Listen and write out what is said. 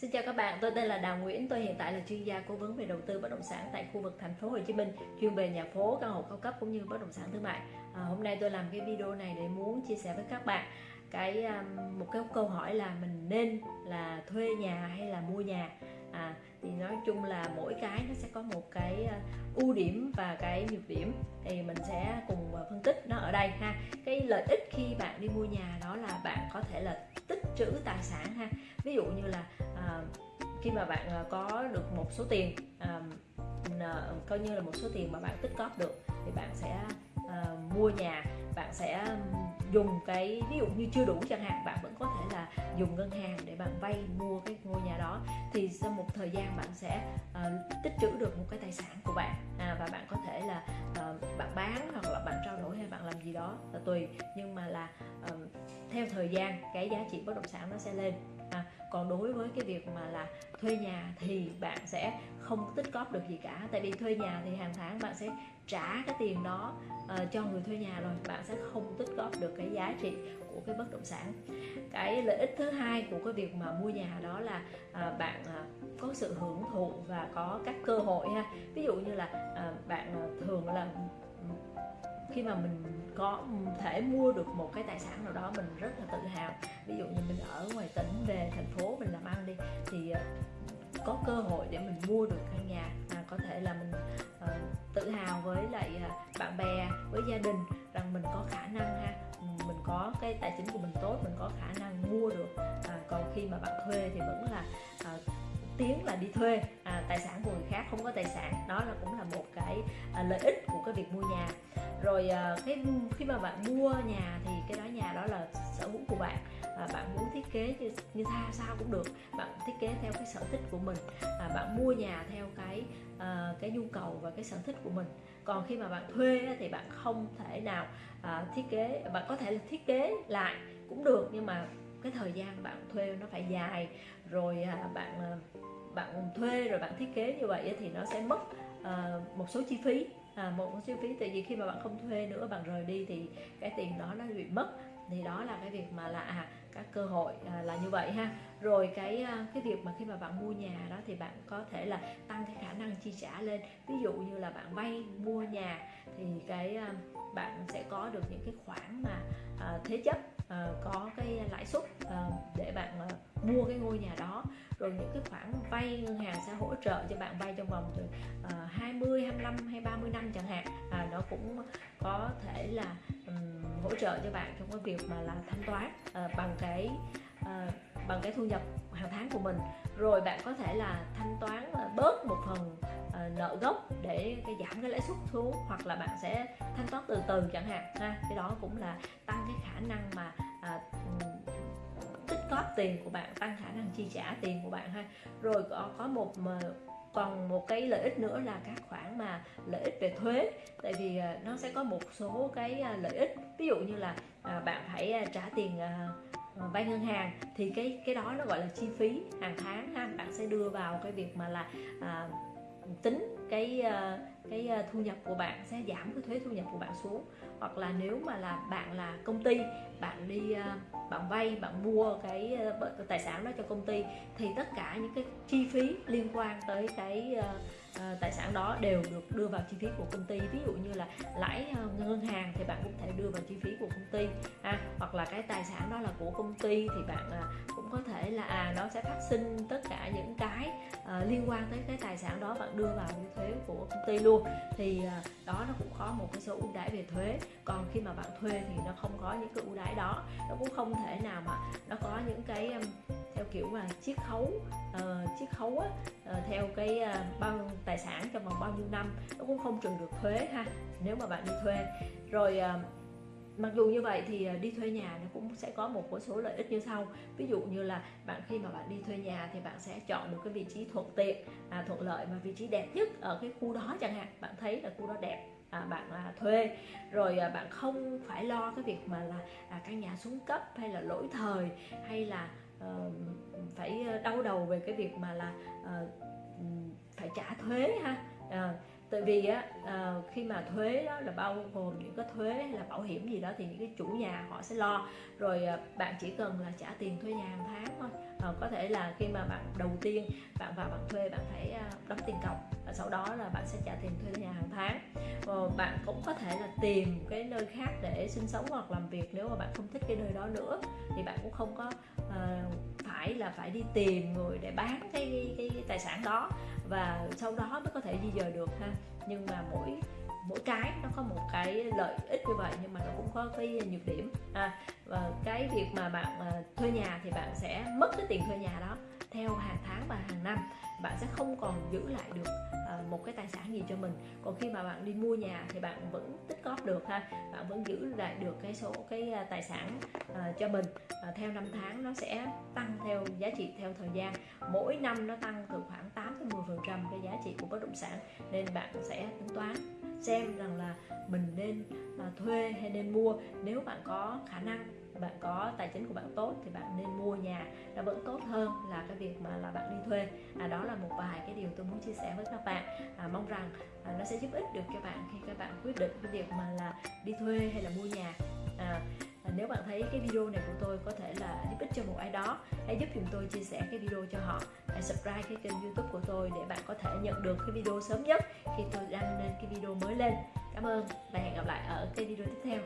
Xin chào các bạn, tôi tên là Đào Nguyễn, tôi hiện tại là chuyên gia cố vấn về đầu tư bất động sản tại khu vực thành phố Hồ Chí Minh, chuyên về nhà phố, căn hộ cao cấp cũng như bất động sản thương mại. À, hôm nay tôi làm cái video này để muốn chia sẻ với các bạn cái um, một cái câu hỏi là mình nên là thuê nhà hay là mua nhà. À, thì nói chung là mỗi cái nó sẽ có một cái uh, ưu điểm và cái nhược điểm thì mình sẽ cùng uh, phân tích nó ở đây ha. Cái lợi ích khi bạn đi mua nhà đó là bạn có thể là tích trữ tài sản ha ví dụ như là à, khi mà bạn à, có được một số tiền à, coi như là một số tiền mà bạn tích góp được thì bạn sẽ à, mua nhà bạn sẽ à, dùng cái ví dụ như chưa đủ chẳng hạn bạn vẫn có thể là dùng ngân hàng để bạn vay mua cái ngôi nhà đó thì sau một thời gian bạn sẽ uh, tích trữ được một cái tài sản của bạn. À, và bạn có thể là uh, bạn bán hoặc là bạn trao đổi hay bạn làm gì đó là tùy nhưng mà là uh, theo thời gian cái giá trị bất động sản nó sẽ lên à, còn đối với cái việc mà là thuê nhà thì bạn sẽ không tích góp được gì cả. Tại vì thuê nhà thì hàng tháng bạn sẽ trả cái tiền đó uh, cho người thuê nhà rồi bạn sẽ không tích góp được cái giá trị của cái bất động sản. Cái lợi ích thứ hai của cái việc mà mua nhà đó là uh, bạn uh, có sự hưởng thụ và có các cơ hội ha. Ví dụ như là uh, bạn uh, thường là khi mà mình có thể mua được một cái tài sản nào đó mình rất là tự hào. Ví dụ như mình ở ngoài tỉnh về thành phố mình làm ăn đi thì ờ, có cơ hội để mình mua được căn nhà à, có thể là mình uh, tự hào với lại uh, bạn bè với gia đình rằng mình có khả năng ha. Ừ, mình có cái tài chính của mình tốt mình có khả năng mua được à, còn khi mà bạn thuê thì vẫn là uh, tiếng là đi thuê à, tài sản của người khác không có tài sản. Đó là cũng là một cái à, lợi ích của cái việc mua nhà. Rồi à, cái khi mà bạn mua nhà thì cái đó nhà đó là sở hữu của bạn và bạn muốn thiết kế như, như sao sao cũng được. Bạn thiết kế theo cái sở thích của mình à, bạn mua nhà theo cái à, cái nhu cầu và cái sở thích của mình. Còn khi mà bạn thuê thì bạn không thể nào à, thiết kế bạn có thể là thiết kế lại cũng được nhưng mà cái thời gian bạn thuê nó phải dài. Rồi à, bạn à, bạn thuê rồi bạn thiết kế như vậy thì nó sẽ mất Ờ, một số chi phí. À, một số chi phí tại vì khi mà bạn không thuê nữa bạn rời đi thì cái tiền đó nó bị mất. Thì đó là cái việc mà là à, các cơ hội à, là như vậy ha. Rồi cái à, cái việc mà khi mà bạn mua nhà đó thì bạn có thể là tăng cái khả năng chi trả lên. Ví dụ như là bạn vay mua nhà thì cái à, bạn sẽ có được những cái khoản mà à, thế chấp à, có cái lãi suất à, để bạn à, mua cái ngôi nhà đó. Rồi những cái khoản vay ngân hàng sẽ hỗ trợ cho bạn vay trong vòng từ à, 20, 25 hay 30 năm chẳng hạn. À, nó cũng có thể là um, hỗ trợ cho bạn trong cái việc mà là thanh toán uh, bằng cái uh, bằng cái thu nhập hàng tháng của mình. Rồi bạn có thể là thanh toán uh, bớt một phần uh, nợ gốc để cái giảm cái lãi suất xuống hoặc là bạn sẽ thanh toán từ từ chẳng hạn ha. Cái đó cũng là tăng cái khả năng mà uh, tích góp tiền của bạn tăng khả năng chi trả tiền của bạn ha. Rồi có có một còn một cái lợi ích nữa là các khoản mà lợi ích về thuế. Tại vì à, nó sẽ có một số cái à, lợi ích. Ví dụ như là à, bạn phải trả tiền vay ngân hàng thì cái cái đó nó gọi là chi phí hàng tháng ha. Bạn sẽ đưa vào cái việc mà là à, tính cái cái ờ, thu nhập của bạn sẽ giảm, cái thuế thu nhập của bạn xuống. Hoặc là nếu mà là bạn là công ty, bạn đi ờ, bạn vay, bạn mua cái ờ, tài sản đó cho công ty, thì tất cả những cái chi phí liên quan tới cái tài sản đó đều được đưa vào chi phí của công ty. Ví dụ như là lãi ngân hàng thì bạn cũng thể đưa vào chi phí của công ty, ha. Hoặc là cái tài sản đó là của công ty thì bạn cũng có thể là à nó sẽ phát sinh tất cả những liên quan tới cái tài sản đó bạn đưa vào cái thuế của công ty luôn. Thì à, đó nó cũng có một cái số ưu đãi về thuế. Còn khi mà bạn thuê thì nó không có những cái ưu đãi đó. Nó cũng không thể nào mà nó có những cái theo kiểu mà chiết khấu uh, chiết khấu á, uh, theo cái uh, bao tài sản trong vòng bao nhiêu năm. Nó cũng không trừ được thuế ha nếu mà bạn đi thuê. Rồi uh, mặc dù như vậy thì à, đi thuê nhà nó cũng sẽ có một số lợi ích như sau. Ví dụ như là bạn khi mà bạn đi thuê nhà thì bạn sẽ chọn được cái vị trí thuận tiện à, thuận lợi và vị trí đẹp nhất ở cái khu đó chẳng hạn. Bạn thấy là khu đó đẹp à, bạn à, thuê. Rồi à, bạn không phải lo cái việc mà là à, căn nhà xuống cấp hay là lỗi thời hay là uh, phải ờ, đau đầu về cái việc mà là uh, phải trả thuế ha. À, tại vì á à, khi mà thuế đó là bao gồm những cái thuế hay là bảo hiểm gì đó thì những cái chủ nhà họ sẽ lo. Rồi à, bạn chỉ cần là trả tiền thuê nhà hàng tháng thôi. À, có thể là khi mà bạn đầu tiên bạn vào bạn thuê bạn phải à, đóng tiền cọc và sau đó là bạn sẽ trả tiền thuê nhà hàng tháng. À, bạn cũng có thể là tìm cái nơi khác để sinh sống hoặc làm việc nếu mà bạn không thích cái nơi đó nữa. Thì bạn cũng không có à, phải là phải đi tìm người để bán cái, cái, cái, cái tài sản đó và sau đó mới có thể di dời được ha. Nhưng mà mỗi mỗi cái nó có một cái lợi ích như vậy nhưng mà nó cũng có cái nhược điểm. À, và cái việc mà bạn à, thuê nhà thì bạn sẽ mất cái tiền thuê nhà đó theo hàng tháng và hàng năm bạn sẽ không còn giữ lại được ờ, một cái tài sản gì cho mình. Còn khi mà bạn đi mua nhà thì bạn vẫn tích góp được ha. Bạn vẫn giữ lại được cái số cái ờ, tài sản ờ, cho mình. Theo năm tháng nó sẽ tăng theo giá trị theo thời gian. Mỗi năm nó tăng từ khoảng 8 tới 10 phần trăm cái giá trị của bất động sản. Nên bạn sẽ tính toán xem rằng là mình nên à, thuê hay nên mua. Nếu bạn có khả năng bạn có tài chính của bạn tốt thì bạn nên mua nhà nó vẫn tốt hơn là cái việc mà là bạn đi thuê. À, đó là một vài cái điều tôi muốn chia sẻ với các bạn. À, mong rằng à, nó sẽ giúp ích được cho bạn khi các bạn quyết định cái việc mà là đi thuê hay là mua nhà. À, à nếu bạn thấy cái video này của tôi có thể là giúp ích cho một ai đó hãy giúp chúng tôi chia sẻ cái video cho họ. Hãy subscribe cái kênh youtube của tôi để bạn có thể nhận được cái video sớm nhất khi tôi đăng lên cái video mới lên. Cảm ơn và hẹn gặp lại ở cái video tiếp theo.